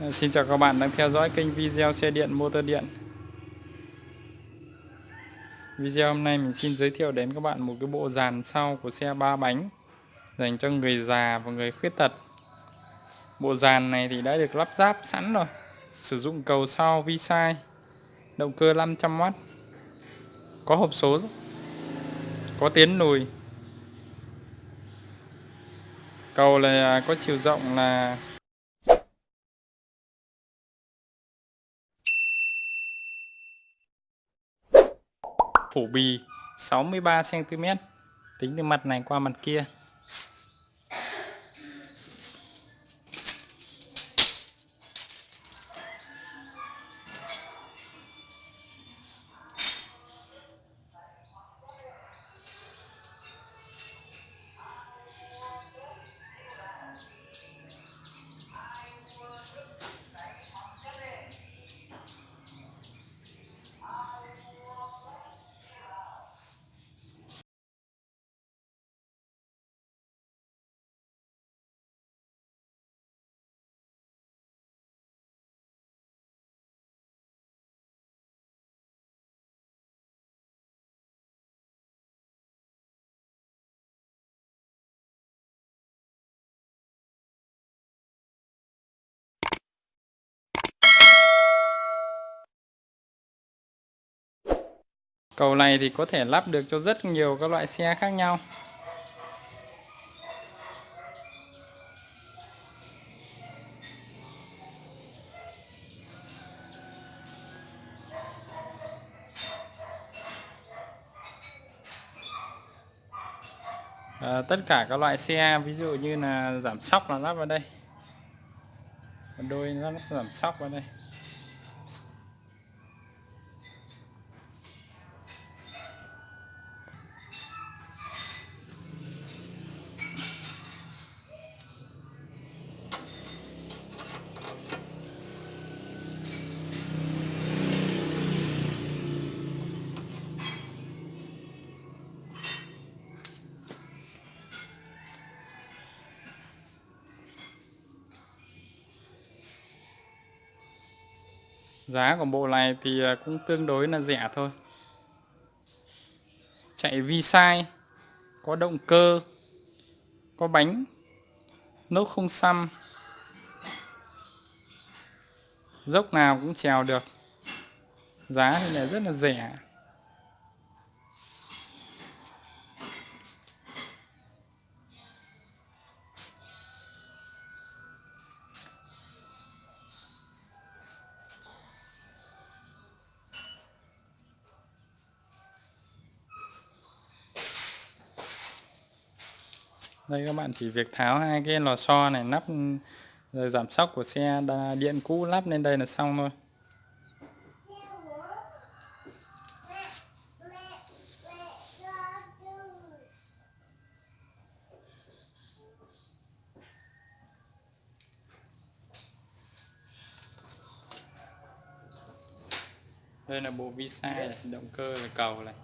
Ờ, xin chào các bạn đang theo dõi kênh video xe điện, motor điện. Video hôm nay mình xin giới thiệu đến các bạn một cái bộ dàn sau của xe ba bánh dành cho người già và người khuyết tật. Bộ dàn này thì đã được lắp ráp sẵn rồi, Sử dụng cầu sau vi sai Động cơ 500W Có hộp số, Có tiến lùi Cầu là, có chiều rộng là phủ bì 63 cm tính từ mặt này qua mặt kia. Cầu này thì có thể lắp được cho rất nhiều các loại xe khác nhau. À, tất cả các loại xe ví dụ như là giảm sóc là lắp vào đây đôi nó giảm sóc vào đây Giá của bộ này thì à, cũng tương đối là rẻ thôi. Chạy vi sai Có động cơ, Có bánh, Nốt không xăm. Dốc nào cũng trèo được. Giá thì là rất là rẻ. Đây các bạn, chỉ việc tháo hai cái lò xo này, nắp, rồi giảm sóc của xe điện cũ lắp lên đây là xong thôi. Đây là bộ vi sai động cơ là cầu này.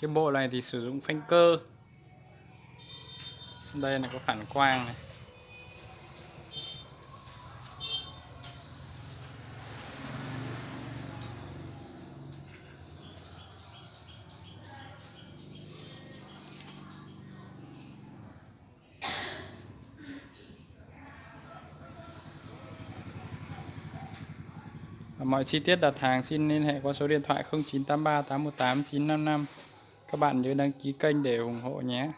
Cái bộ này thì sử dụng phanh cơ. Đây là có phản quang này. Mọi chi tiết đặt hàng xin liên hệ qua số điện thoại 0983 818 955 các bạn nhớ đăng ký kênh để ủng hộ nhé.